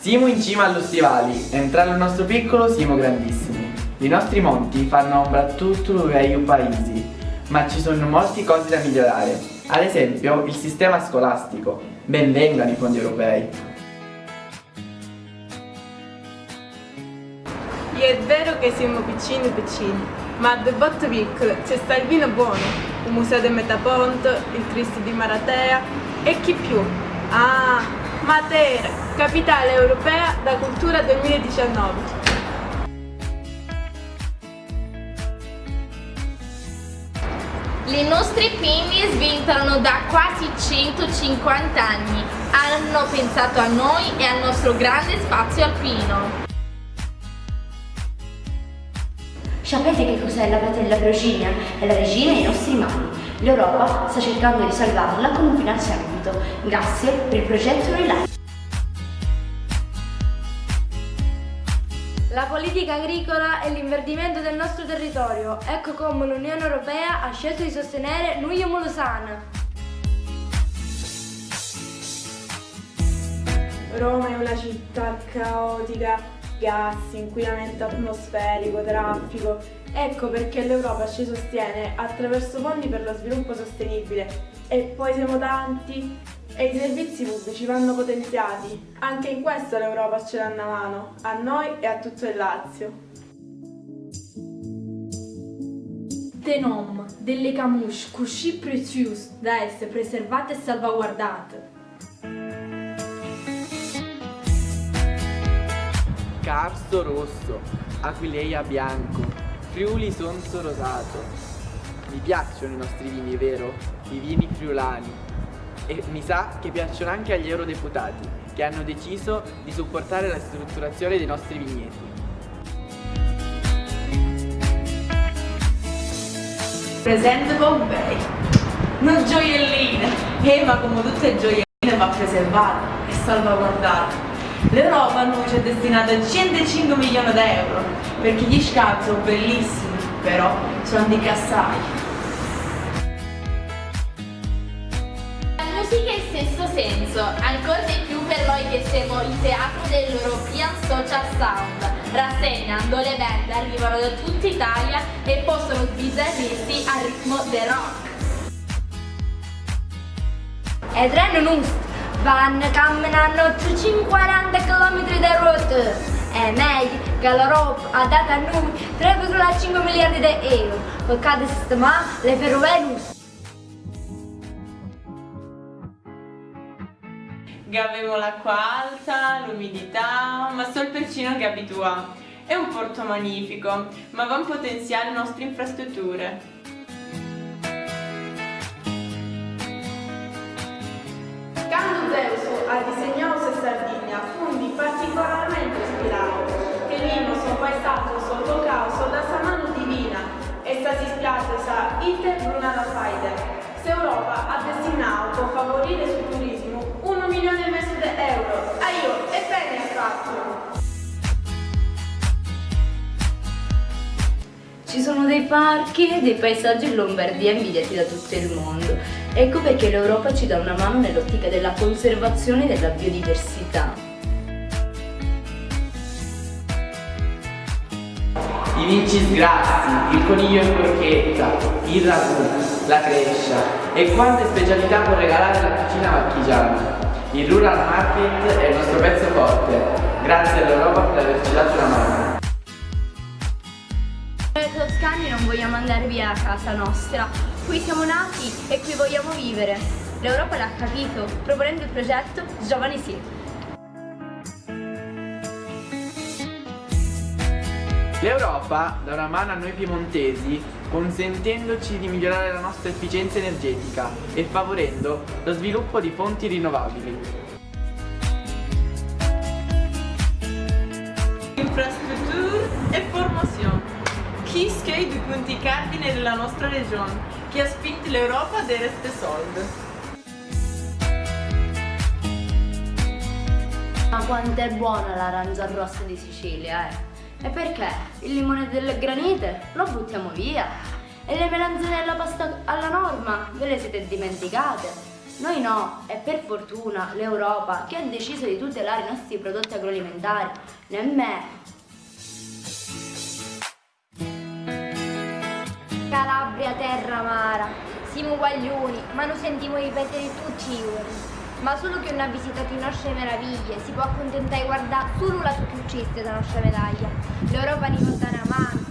Siamo in cima allo stivali, entrare al nostro piccolo siamo grandissimi. I nostri monti fanno ombra a tutto il velho paese, ma ci sono molte cose da migliorare. Ad esempio, il sistema scolastico. Benvengano i fondi europei. È vero che siamo piccini piccini, ma a due botte piccole c'è sta il vino buono, il museo del Metaponto, il Cristo di Maratea e chi più? Ah, Matera, capitale europea da cultura 2019. Le nostre pinne sventano da quasi 150 anni. Hanno pensato a noi e al nostro grande spazio alpino. Sapete che cos'è la patella Virginia? È la regina ai nostri mani. L'Europa sta cercando di salvarla con un finanziamento. Grazie per il progetto Relife. La politica agricola e l'inverdimento del nostro territorio. Ecco come l'Unione Europea ha scelto di sostenere Nuyo Mulusana. Roma è una città caotica, gas, inquinamento atmosferico, traffico. Ecco perché l'Europa ci sostiene attraverso fondi per lo sviluppo sostenibile. E poi siamo tanti e i servizi pubblici vanno potenziati. Anche in questo l'Europa ci dà una mano, a noi e a tutto il Lazio. Des noms, delle camouches, così preziose da essere preservate e salvaguardate. Carso rosso, Aquileia bianco, Friuli sonzo rosato. Mi piacciono i nostri vini, vero? I vini friulani. E mi sa che piacciono anche agli eurodeputati, che hanno deciso di supportare la strutturazione dei nostri vigneti. Presente Bombay. Non gioielline, eh, ma come tutte gioielline va preservata e salvaguardata. L'Europa a noi ci è destinata 105 milioni di euro, perché gli scavi sono bellissimi, però sono di cassai. Musica in stesso senso, ancora di più per noi che siamo il teatro dell'European Social Sound, rassegna dove le band arrivano da tutta Italia e possono sbizzarrirsi al ritmo del rock. E treno nust, vanno camminando 340 km da rotta. È meglio che l'Europa ha dato a noi 3,5 miliardi di euro per cada sistemare le ferrovie nostre. Gavemo l'acqua alta, l'umidità, ma solo il percino che abitua. È un porto magnifico, ma va a potenziare le nostre infrastrutture. Quando Zeus ha disegnato questa Sardegna, fundi particolarmente ispirato, che sono poi stato sotto causa da sa mano divina, e sta si spiace sa ite brunata faide. Se Ci sono dei parchi e dei paesaggi in Lombardia invidiati da tutto il mondo. Ecco perché l'Europa ci dà una mano nell'ottica della conservazione della biodiversità. I vinci sgrassi, il coniglio in forchetta, il ragù, la crescia e quante specialità può regalare la cucina marchigiana. Il Rural Market è il nostro pezzo forte, grazie all'Europa per averci dato una mano. Vogliamo andare via da casa nostra. Qui siamo nati e qui vogliamo vivere. L'Europa l'ha capito, proponendo il progetto Giovani Sì. L'Europa dà una mano a noi piemontesi consentendoci di migliorare la nostra efficienza energetica e favorendo lo sviluppo di fonti rinnovabili. Infrastrutture e formazione. Chi sono i due punti cardine della nostra regione che ha spinto l'Europa a dare queste soldi? Ma quanto è buona l'arancia rossa di Sicilia, eh? E perché? Il limone del granite lo buttiamo via. E le melanzane alla pasta alla norma ve le siete dimenticate? Noi no, e per fortuna l'Europa che ha deciso di tutelare i nostri prodotti agroalimentari, nemmeno. Calabria, terra amara, siamo guaglioni, ma lo sentiamo ripetere tutti i giorni. Ma solo che non ha visitato le nostre meraviglie si può accontentare di guardare solo la superficie della nostra medaglia. L'Europa una favorire il turismo,